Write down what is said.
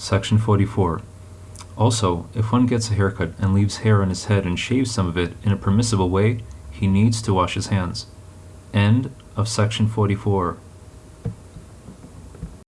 Section 44. Also, if one gets a haircut and leaves hair on his head and shaves some of it in a permissible way, he needs to wash his hands. End of section 44.